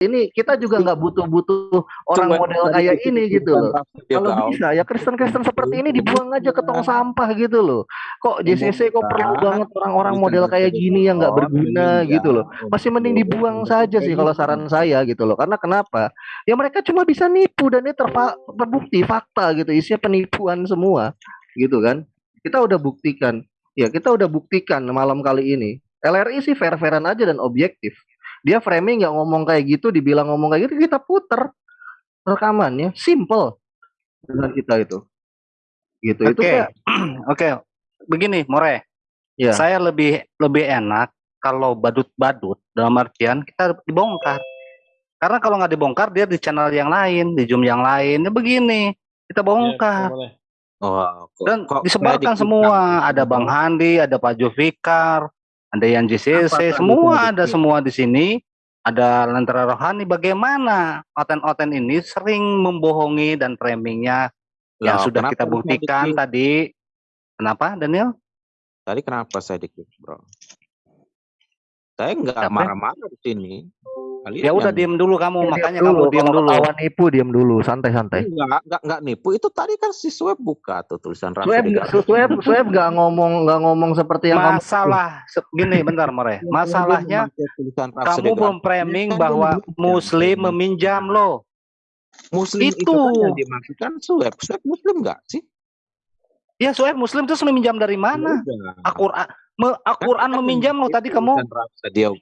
ini kita juga nggak butuh-butuh orang Cuman model kayak ini gitu loh. Kalau bisa ya Kristen-Kristen seperti ini dibuang aja ke tong sampah gitu loh. Kok JCC kok perlu banget orang-orang model kayak gini yang nggak berguna gitu loh. Masih mending dibuang saja sih kalau saran saya gitu loh. Karena kenapa? Ya mereka cuma bisa nipu dan ini terbukti fakta gitu. Isinya penipuan semua gitu kan. Kita udah buktikan. Ya kita udah buktikan malam kali ini. LRI sih fair-fairan aja dan objektif. Dia framing nggak ngomong kayak gitu, dibilang ngomong kayak gitu, kita puter rekamannya, simple dengan kita itu. Gitu. Itu Oke, kayak oke. Begini, More. ya. Saya lebih lebih enak kalau badut-badut dalam artian kita dibongkar. Karena kalau nggak dibongkar dia di channel yang lain, di Zoom yang lain. Ya begini, kita bongkar. Oh, kok, Dan kok disebarkan semua. Ada Bang Handi, ada Pak Jovikar, ada yang Apa JCC, tadi semua ada semua di sini. Ada Lentera Rohani. Bagaimana oten-oten ini sering membohongi dan framingnya yang Loh, sudah kita buktikan tadi. Kenapa, Daniel? Tadi kenapa saya dikit, bro? Saya nggak Apa? marah-marah di sini. Kalian Ya udah diem dulu kamu, Ya, makanya diam kamu dulu. diem Kalau dulu. ketahuan nipu, diam dulu, santai-santai. Enggak, enggak, enggak nipu. Itu tadi kan si Swab buka tuh tulisan Raffi Swab, Digar. Swab, Swab nggak ngomong, nggak ngomong seperti yang kamu. Masalah se- gini bentar More. Masalahnya Dia kamu memframing Kan dia bahwa muslim meminjam lo. Muslim itu, itu. kan yang dimaksudkan Swab. Swab Muslim enggak sih? Ya soalnya muslim terus meminjam dari mana? Udah. Al-Qur'an me- Al-Qur'an Kan meminjam lo tadi kamu. Digar.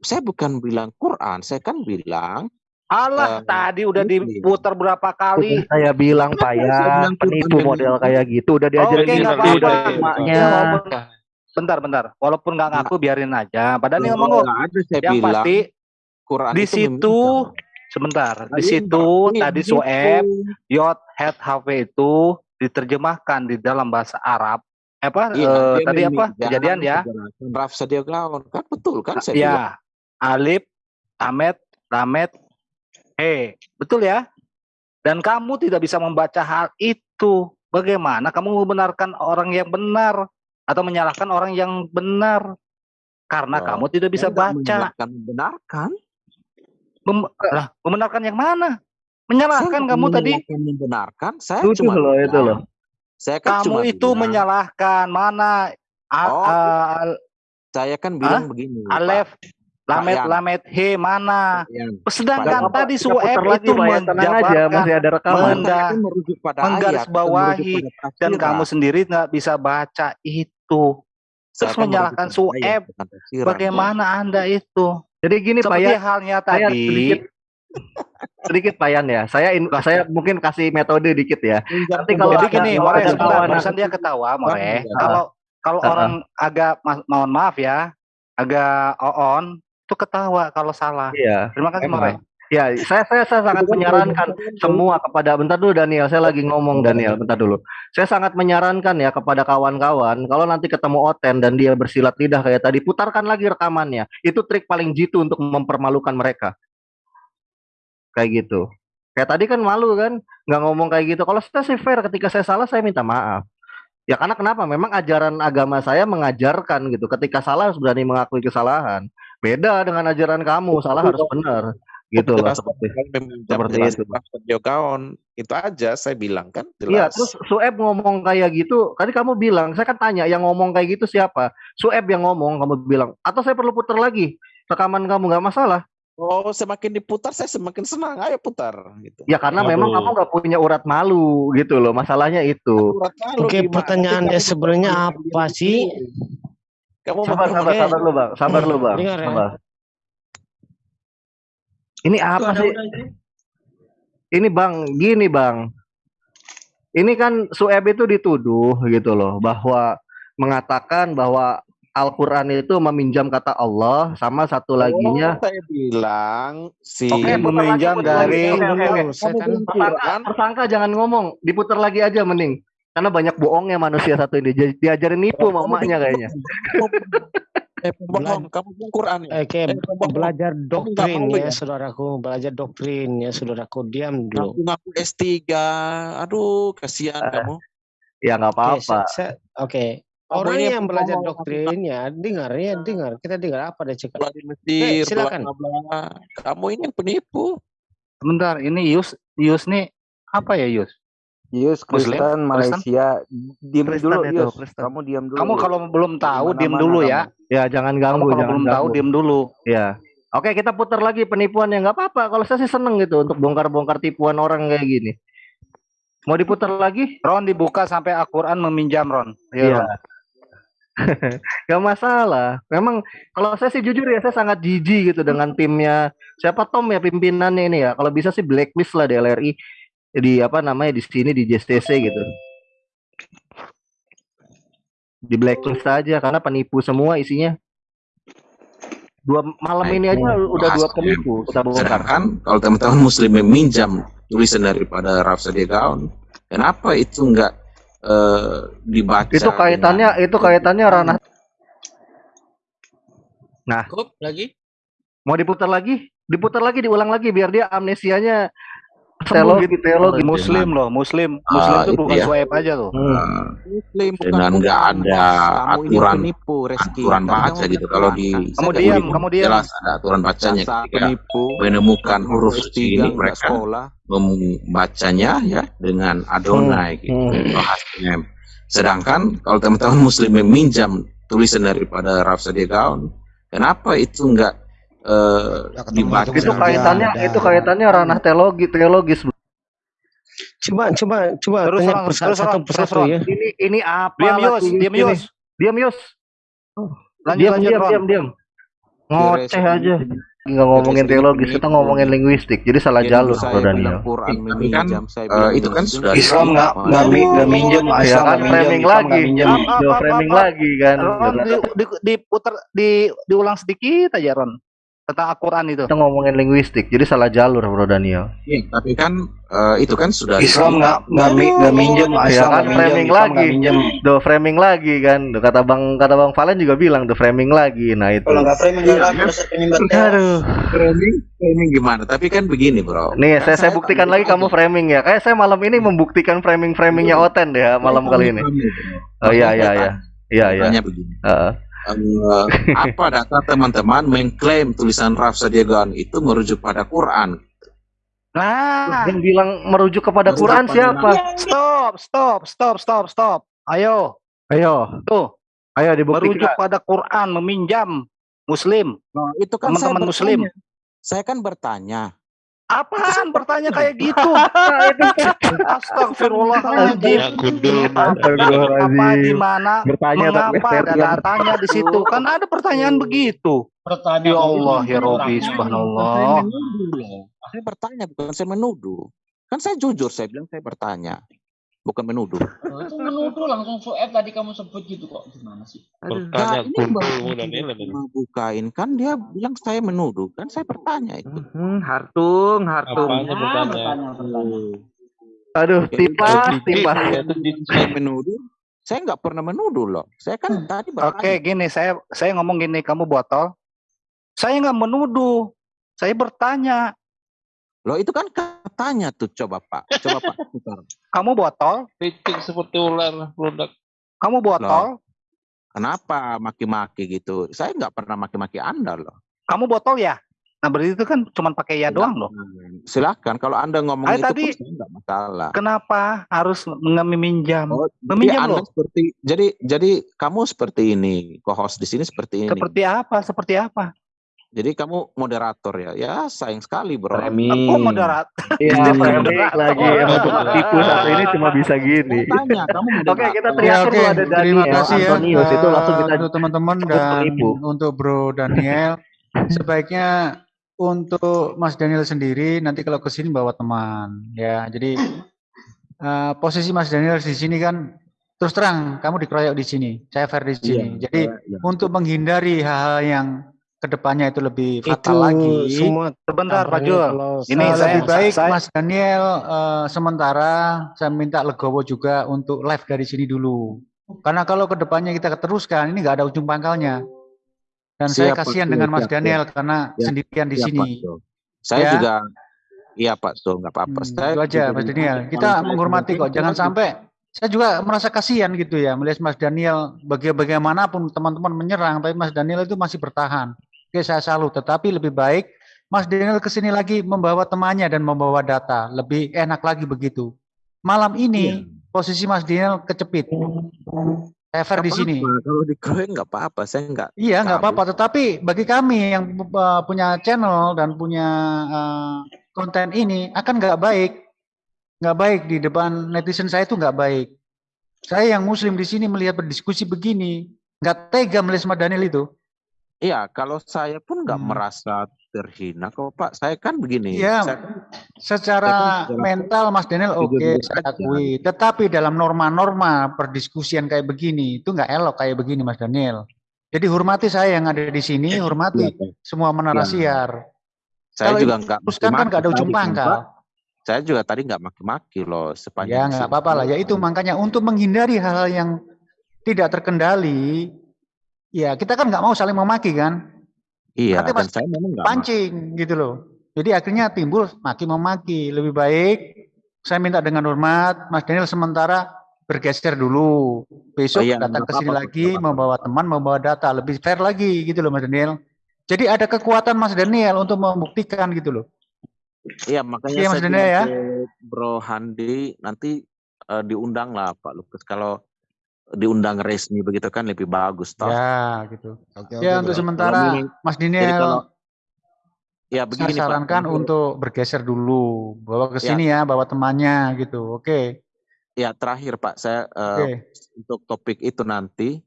Saya bukan bilang Quran, saya kan bilang Allah Eh, tadi udah diputar berapa kali. Saya bilang saya ya, penipu model kayak gitu udah diajarin Oke, di nggak situ apa-apa. dari emaknya. Ya, walaupun bentar bentar. Walaupun nggak ngaku biarin aja. Padahal nih ngomong saya Yang bilang pasti Quran di itu situ sebentar. Di Kalian situ berarti tadi. Sueb Yot head HV itu diterjemahkan di dalam bahasa Arab. Apa Iya, eh, dia tadi apa kejadian ya? Raf Sadio Gaon kan betul kan saya bilang. Ya, Alif, Amet, Lamet, He, betul ya? Dan kamu tidak bisa membaca hal itu. Bagaimana kamu membenarkan orang yang benar atau menyalahkan orang yang benar? Karena Oh, kamu tidak bisa baca. membenarkan. Mem- lah, membenarkan yang mana? Menyalahkan Saya kamu tadi. membenarkan. Saya cuma loh itu loh. Saya kan Kamu cuma itu bilang, menyalahkan mana? A- Oh, a- Saya kan bilang begini. Pak. Alef, Lamet, Yan. Lamet, He mana? Yang Sedangkan Bapak, tadi Sueb itu Pak ya, aja, menjabarkan masih ada rekaman. Menda- merujuk pada menggarisbawahi dan kamu sendiri nggak bisa baca itu. Saya terus kan menyalahkan Sueb. Bagaimana anda itu? Jadi gini Pak Seperti ya, halnya saya tadi. sedikit sedikit Pak Yan ya. Saya in- saya mungkin kasih metode dikit ya. Nanti kalau Jadi ada- gini, More, barusan dia ketawa, More. Bang, Kalau kalau orang agak ma- mohon maaf ya, agak on itu ketawa kalau salah. Iya. Terima kasih, More. Ya, saya saya, saya sangat menyarankan semua kepada bentar dulu Daniel, saya lagi ngomong Daniel, bentar dulu. Saya sangat menyarankan ya kepada kawan-kawan kalau nanti ketemu Oten dan dia bersilat lidah kayak tadi, putarkan lagi rekamannya. Itu trik paling jitu untuk mempermalukan mereka. Kayak gitu. Kayak tadi kan malu kan, nggak ngomong kayak gitu. Kalau saya sih fair, ketika saya salah saya minta maaf. Ya karena kenapa? Memang ajaran agama saya mengajarkan gitu. Ketika salah harus berani mengakui kesalahan. Beda dengan ajaran kamu, salah harus benar. Gitu loh. Seperti. kan seperti itu. Gaon. Itu aja saya bilang kan Iya, terus Sueb ngomong kayak gitu. Tadi kamu bilang, saya kan tanya yang ngomong kayak gitu siapa? Sueb yang ngomong, kamu bilang. Atau saya perlu putar lagi rekaman kamu nggak masalah. Oh, semakin diputar saya semakin senang. Ayo putar gitu. Ya karena Aduh. memang kamu nggak punya urat malu gitu loh. Masalahnya itu. Urat malu Oke, gimana? pertanyaannya sebenarnya apa sih? Kamu mau Sabar, sabar, Oke. sabar lu bang. Sabar lu bang. Dengar ya. Sabar. Ini apa sih? Ini bang, gini bang. Ini kan Sueb itu dituduh gitu loh bahwa mengatakan bahwa Al-Quran itu meminjam kata Allah sama satu laginya Oh, saya bilang si putar meminjam dari- saya Kamu kan Tersangka, jangan ngomong, diputar lagi aja mending. Karena banyak bohongnya manusia satu ini. Dia- Diajarin nipu sama emaknya kayaknya. eh pembohong, kamu bilang Quran ya? Oke, Eh, pembohong. belajar doktrin ya, ya? saudaraku. Belajar doktrin ya, saudaraku. Diam dulu. Ngaku ngaku S3. Aduh, kasihan Eh, kamu. Ya nggak Oke, apa-apa. oke. Kamu Orang ini yang belajar doktrinnya, dengar ya, dengar. Kita dengar apa dia cakap. Bela di Mesir, silakan. bla bla. Kamu ini penipu. Sebentar, ini Yus, Yus nih apa ya Yus? Yus Muslim? Kristen Malaysia diam Kristen dulu itu, Yus Kristen. kamu diam dulu Kamu kalau belum tahu Mana-mana dulu kamu. ya. Ya jangan Kamu ganggu, kalau jangan belum tahu diem dulu. Ya. Oke, kita putar lagi penipuan yang nggak apa-apa. Kalau saya sih seneng gitu untuk bongkar-bongkar tipuan orang kayak gini. Mau diputar lagi? Ron dibuka sampai Al-Quran meminjam Ron. Iya. Gak masalah. Memang kalau saya sih jujur ya, saya sangat jijik gitu dengan timnya. Siapa Tom ya pimpinannya ini ya? Kalau bisa sih blacklist lah di LRI di apa namanya di sini di JSTC gitu. Di blacklist aja karena penipu semua isinya. Dua malam Nah, ini itu aja udah dua penipu kita bongkar. Sedangkan kalau teman-teman muslim meminjam tulisan daripada Rhapsody Gaon, kenapa itu enggak eh, dibaca? Itu kaitannya itu kaitannya ranah Cukup lagi? mau diputar lagi? Diputar lagi, diulang lagi biar dia amnesianya teologi teologi Muslim loh, Muslim. Ah, Muslim itu itu bukan ya. swipe aja tuh. Hmm. Muslim bukan dengan nggak ada aturan penipu Reski aturan baca gitu. Kalau di Kamu di- diam, kamu diam. jelas ada aturan bacanya ketika penipu menemukan huruf S3 ini mereka membacanya ya dengan Adonai gitu Hmm. atau Hashem. Sedangkan kalau teman-teman muslim meminjam tulisan daripada Rhapsody Gaon, kenapa itu enggak eh, dibaca? Itu kaitannya itu kaitannya ranah teologi teologis. Coba, coba, coba Terus, tanya Ron, persa- terus, satu persatu terus, ya. Ini ini apa? Diam Yus, diam? Yus. Diam Yus. Lanjut, Diam lanjut diam diam diam. Ngoceh aja. Nggak ngomongin Reski teologis, kita ngomongin linguistik. Jadi salah Jadi jalur, bilang Daniel. Quran kan, eh, itu kan sudah Islam nggak nggak mi- nggak minjem Ya kan framing lagi. minjem framing lagi kan. Ron, di, di, diputar, di, diulang sedikit aja Ron. Tentang Al-Quran itu. Kita ngomongin linguistik, jadi salah jalur, Bro Daniel. Iya, tapi kan eh, itu kan sudah Islam nggak nggak mi- nggak minjem Ya Islam kan nggak minjem framing Islam lagi. minjem Do framing lagi kan. Duh, Kata Bang kata Bang Valen juga bilang do framing lagi. Nah itu. Kalau nggak framing dalam dosa penyembah tewas. Aduh. framing, framing gimana? Tapi kan begini, Bro. Nih, saya saya saya buktikan lagi kamu framing ya. Kayak saya malam ini membuktikan framing-framingnya Oten deh ya, malam kali ini. Oh iya iya iya. Iya iya. Tanya begini. Heeh. Eh, apa data teman-teman mengklaim tulisan Rhapsody Gaon itu merujuk pada Quran? Nah, Yang bilang merujuk kepada Terus Quran apa siapa? stop, stop, stop, stop, stop. Ayo, Ayo, tuh, ayo merujuk dibuktikan. pada Quran, meminjam Muslim. Nah, itu kan saya Teman-teman Muslim. saya kan bertanya Apaan bertanya kayak gitu? Astagfirullahaladzim. Ya. Apa Astagfirullahaladzim. di mana? Bertanya tapi Mengapa ada datanya di situ? Kan ada pertanyaan begitu. Pertanyaan Ya Allah, ya Robi, subhanallah. saya menuduh loh saya bertanya bukan saya menuduh kan saya jujur saya bilang saya bertanya bukan menuduh Oh, itu menuduh langsung Fuad tadi kamu sebut gitu kok gimana sih? Bertanya Nah, ini dan bukain kan dia bilang saya menuduh kan saya bertanya itu Hmm, Hartung, Hartung. Apanya Ah, bertanya? bertanya, bertanya. Aduh, tipas, tipas. ya, itu di- saya menuduh saya nggak pernah menuduh loh saya kan tadi bertanya Oke, gini saya saya ngomong gini, kamu botol. Saya nggak menuduh. Saya bertanya. Loh itu kan katanya tuh coba pak coba pak putar. Kamu botol? Titik seperti ular produk. Kamu botol? kenapa maki-maki gitu saya nggak pernah maki-maki anda loh Kamu botol ya? Nah berarti itu kan cuma pakai ya doang loh. silakan kalau anda ngomong Ayo, itu tadi- pun saya nggak masalah Kenapa harus meminjam? Oh, Meminjam jadi Anda loh. seperti jadi jadi kamu seperti ini, co-host di sini seperti ini. Seperti apa? Seperti apa? Jadi kamu moderator ya. Ya sayang sekali, Bro. Aku moderat. Iya, moderator. lagi. Emang tukang tipu satu ini cuma bisa gini. Tanya, kamu moderator. Oke, kita Ya teriakin ada terima kasih ya Antonius. Itu langsung kita untuk teman-teman dan untuk Bro Daniel. Sebaiknya untuk Mas Daniel sendiri nanti kalau ke sini bawa teman ya. Jadi eh, posisi Mas Daniel di sini kan terus terang kamu dikeroyok di sini, saya fair di sini. Iya, Jadi iya. untuk menghindari hal-hal yang ke depannya itu lebih Itu fatal lagi. semua Sebentar, Pak kalau Ini saya- lebih baik saya- Mas Daniel eh, sementara saya minta legowo juga untuk live dari sini dulu. Karena kalau ke depannya kita teruskan ini nggak ada ujung pangkalnya. Dan saya Siap, Pak kasihan dengan Mas siap, Daniel karena Ya, sendirian di sini. Pak. Saya Ya. juga Iya Pak Sul, nggak apa-apa. Hmm, Saya itu aja Mas Daniel. Kita saya menghormati kok. Jangan sampai saya juga merasa kasihan gitu ya melihat Mas Daniel baga- bagaimanapun teman-teman menyerang tapi Mas Daniel itu masih bertahan. Oke saya salut tetapi lebih baik Mas Daniel ke sini lagi membawa temannya dan membawa data lebih enak lagi begitu. Malam ini posisi Mas Daniel kecepit. Fair di sini. Kalau dikeroyok nggak apa-apa, saya nggak. Iya nggak apa-apa, tetapi bagi kami yang uh, punya channel dan punya uh, konten ini akan nggak baik, nggak baik di depan netizen saya itu nggak baik. Saya yang Muslim di sini melihat berdiskusi begini, nggak tega melihat Mas Daniel itu. Iya, kalau saya pun nggak Hmm. merasa terhina kok Pak. Saya kan begini. Iya, saya kan Secara Saya kan mental Mas Daniel oke jujur saya aja. akui, tetapi dalam norma-norma perdiskusian kayak begini itu nggak elok kayak begini Mas Daniel. Jadi hormati saya yang ada di sini, hormati Iya, Pak. semua menara Iya. siar. saya Kalau juga ini nggak teruskan kan maki-maki nggak ada ujung tadi kan, pangkal. Saya juga tadi nggak maki-maki loh sepanjang Ya nggak apa-apa lah. Ya itu makanya untuk menghindari hal-hal yang tidak terkendali, ya kita kan nggak mau saling memaki kan, Iya, Nanti dan saya memang pancing gitu loh. Jadi akhirnya timbul maki memaki. Lebih baik saya minta dengan hormat, Mas Daniel sementara bergeser dulu. Besok Oh iya, datang ke sini lagi apa-apa. membawa teman, membawa data, lebih fair lagi gitu loh Mas Daniel. Jadi ada kekuatan Mas Daniel untuk membuktikan gitu loh. Iya, makanya Iya, Mas saya Daniel ya. Bro Handi nanti eh, diundang lah Pak Lukas. Kalau diundang resmi begitu kan lebih bagus toh. Ya gitu. Oke, Ya oke, untuk bro. sementara Mas kalau ya saya begini Pak. sarankan untuk- untuk bergeser dulu, bawa ke Ya. sini ya, bawa temannya gitu. Oke, ya terakhir Pak, saya eh, oke. untuk topik itu nanti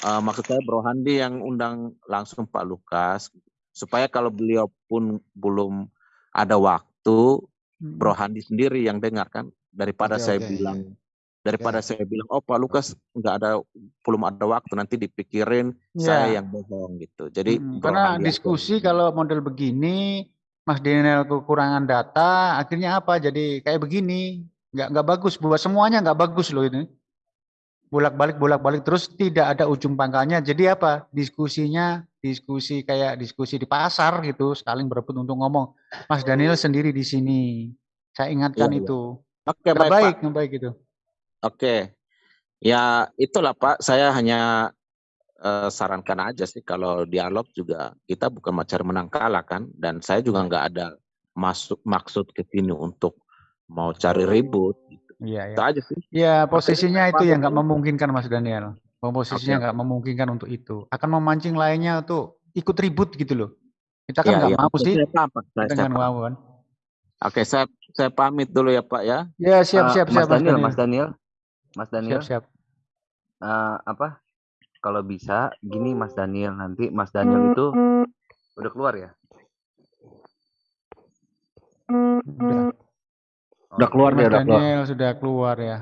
eh, maksud saya Bro Handi yang undang langsung Pak Lukas supaya kalau beliau pun belum ada waktu Hmm. Bro Handi sendiri yang dengar kan daripada Oke, saya oke, bilang daripada saya bilang oh Pak Lukas nggak ada belum ada waktu nanti dipikirin saya Ya, yang bohong gitu. Jadi mm, Bro karena diskusi kalau model begini, Mas Daniel kekurangan data, akhirnya apa? Jadi kayak begini, nggak nggak bagus buat semuanya nggak bagus loh ini. Bolak-balik bolak-balik terus tidak ada ujung pangkalnya. Jadi apa? Diskusinya diskusi kayak diskusi di pasar gitu, saling berebut untuk ngomong. Mas Daniel sendiri di sini. Saya ingatkan iya. itu. Oke Nggak baik baik, baik gitu. Oke. Ya itulah Pak, saya hanya eh, sarankan aja sih kalau dialog juga kita bukan mencari menang kalah kan dan saya juga nggak ada masuk maksud ke sini untuk mau cari ribut gitu. Iya, Itu iya. aja sih. Ya, posisinya itu yang nggak memungkinkan Mas Daniel. Posisinya nggak memungkinkan untuk itu. Akan memancing lainnya untuk ikut ribut gitu loh. Kita kan Ya, nggak ya. mau Oke, sih Saya paham, Pak. Saya, mau kan. Oke, saya saya pamit dulu ya Pak ya. Ya, siap Eh, siap Mas siap Mas Daniel, Daniel. Mas Daniel, Mas Siap Daniel, siap. eh, apa? Kalau bisa, gini Mas Daniel nanti Mas Daniel itu udah keluar ya? Udah. Udah keluar Mas dia, udah keluar. Daniel sudah keluar ya.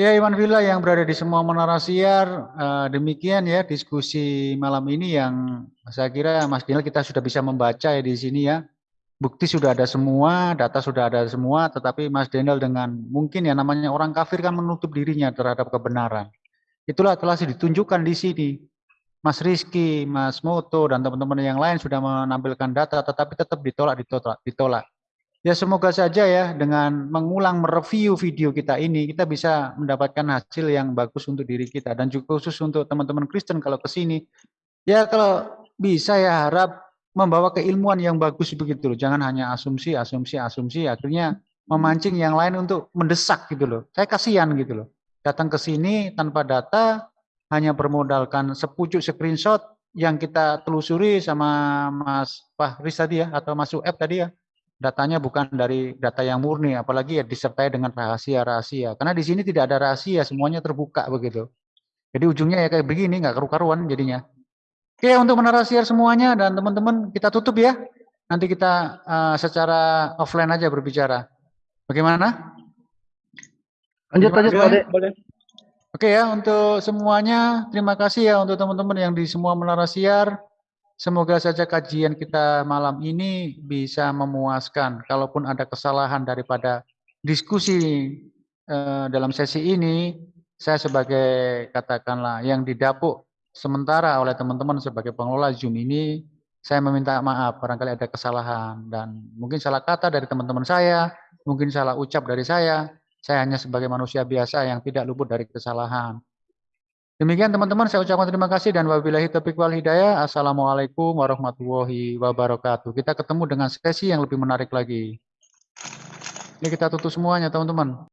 Ya Iwan Villa yang berada di semua menara siar, eh, demikian ya diskusi malam ini yang saya kira Mas Daniel kita sudah bisa membaca ya di sini ya. Bukti sudah ada semua, data sudah ada semua, tetapi Mas Daniel dengan mungkin ya namanya orang kafir kan menutup dirinya terhadap kebenaran. Itulah telah ditunjukkan di sini. Mas Rizky, Mas Moto, dan teman-teman yang lain sudah menampilkan data, tetapi tetap ditolak, ditolak, ditolak. Ya semoga saja ya dengan mengulang mereview video kita ini kita bisa mendapatkan hasil yang bagus untuk diri kita dan juga khusus untuk teman-teman Kristen kalau ke sini. Ya kalau bisa ya harap membawa keilmuan yang bagus begitu loh. Jangan hanya asumsi, asumsi, asumsi akhirnya memancing yang lain untuk mendesak gitu loh. Saya kasihan gitu loh. Datang ke sini tanpa data hanya bermodalkan sepucuk screenshot yang kita telusuri sama Mas Fahris tadi ya atau Mas Uep tadi ya datanya bukan dari data yang murni, apalagi ya disertai dengan rahasia-rahasia. Karena di sini tidak ada rahasia, semuanya terbuka begitu. Jadi ujungnya ya kayak begini, nggak karu-karuan jadinya. Oke, untuk menarasiar semuanya dan teman-teman kita tutup ya. Nanti kita uh, secara offline aja berbicara. Bagaimana? Lanjut lanjut Pak Ade. Oke ya, untuk semuanya terima kasih ya untuk teman-teman yang di semua menara siar. Semoga saja kajian kita malam ini bisa memuaskan. Kalaupun ada kesalahan daripada diskusi eh, dalam sesi ini, saya sebagai katakanlah yang didapuk sementara oleh teman-teman sebagai pengelola Zoom ini, saya meminta maaf barangkali ada kesalahan dan mungkin salah kata dari teman-teman saya, mungkin salah ucap dari saya. Saya hanya sebagai manusia biasa yang tidak luput dari kesalahan. Demikian teman-teman, saya ucapkan terima kasih dan wabillahi taufiq wal hidayah. Assalamualaikum warahmatullahi wabarakatuh. Kita ketemu dengan sesi yang lebih menarik lagi. Ini kita tutup semuanya teman-teman.